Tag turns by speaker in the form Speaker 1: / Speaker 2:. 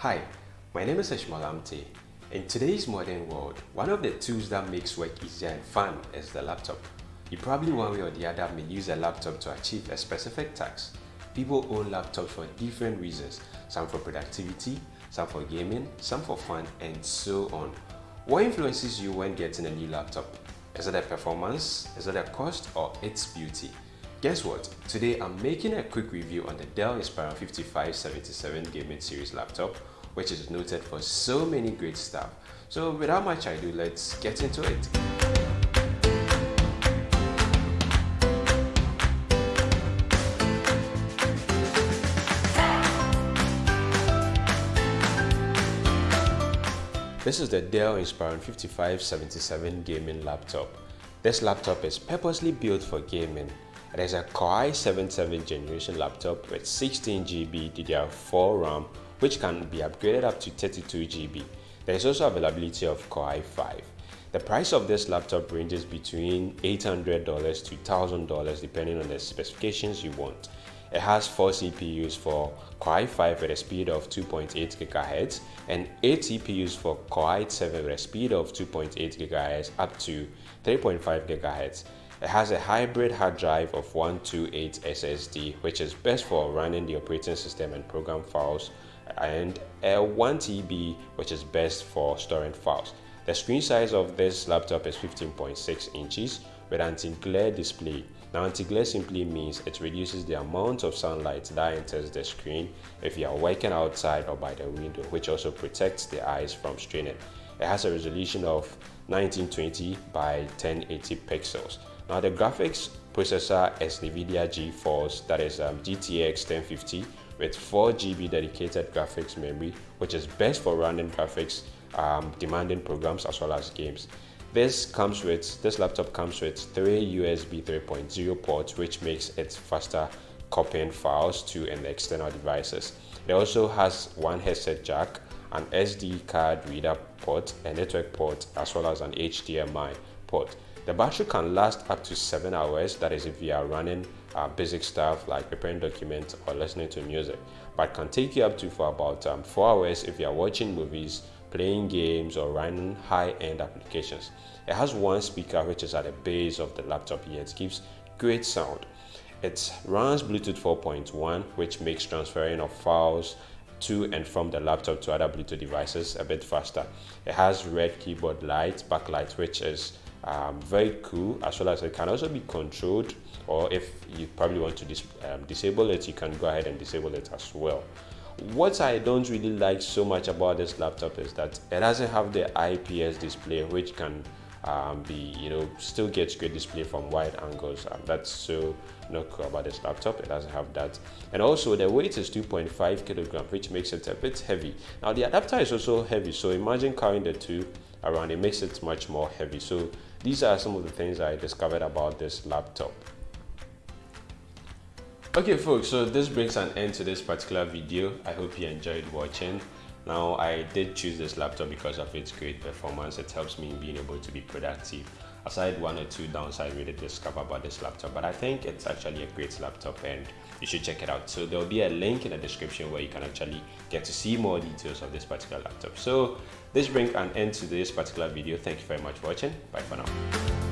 Speaker 1: Hi, my name is Ishmael Amte. In today's modern world, one of the tools that makes work easier and fun is the laptop. You probably one way or the other may use a laptop to achieve a specific task. People own laptops for different reasons, some for productivity, some for gaming, some for fun, and so on. What influences you when getting a new laptop? Is it the performance, is it the cost, or its beauty? Guess what? Today I'm making a quick review on the Dell Inspiron 5577 gaming series laptop which is noted for so many great stuff. So without much ado, let's get into it. This is the Dell Inspiron 5577 gaming laptop. This laptop is purposely built for gaming it is a Core i7-7 generation laptop with 16GB DDR4 RAM which can be upgraded up to 32GB. There is also availability of Core i5. The price of this laptop ranges between $800 to $1,000 depending on the specifications you want. It has 4 CPUs for Core i5 with a speed of 2.8 GHz and 8 CPUs for Core i7 with a speed of 2.8 GHz up to 3.5 GHz. It has a hybrid hard drive of 128 SSD, which is best for running the operating system and program files, and a 1 TB, which is best for storing files. The screen size of this laptop is 15.6 inches with anti-glare display. Now anti-glare simply means it reduces the amount of sunlight that enters the screen if you are working outside or by the window, which also protects the eyes from straining. It has a resolution of 1920 by 1080 pixels. Now the graphics processor is NVIDIA GeForce that is um, GTX 1050 with 4 GB dedicated graphics memory which is best for running graphics um, demanding programs as well as games. This comes with this laptop comes with three USB 3.0 ports which makes it faster copying files to and external devices. It also has one headset jack, an SD card reader port, a network port as well as an HDMI port. The battery can last up to 7 hours, that is if you are running uh, basic stuff like preparing documents or listening to music, but can take you up to for about um, 4 hours if you are watching movies, playing games or running high-end applications. It has one speaker which is at the base of the laptop here, it gives great sound. It runs Bluetooth 4.1 which makes transferring of files to and from the laptop to other Bluetooth devices a bit faster. It has red keyboard light, backlight which is um, very cool as well as it can also be controlled or if you probably want to dis um, disable it you can go ahead and disable it as well. What I don't really like so much about this laptop is that it doesn't have the IPS display which can um, be you know still gets great display from wide angles um, that's so not cool about this laptop. It doesn't have that. And also the weight is 2.5 kilograms which makes it a bit heavy. Now the adapter is also heavy so imagine carrying the two around it makes it much more heavy. So these are some of the things I discovered about this laptop. Okay folks so this brings an end to this particular video. I hope you enjoyed watching now I did choose this laptop because of its great performance. It helps me in being able to be productive. Aside one or two downsides we did discover about this laptop but I think it's actually a great laptop and you should check it out. So there'll be a link in the description where you can actually get to see more details of this particular laptop. So this brings an end to this particular video. Thank you very much for watching. Bye for now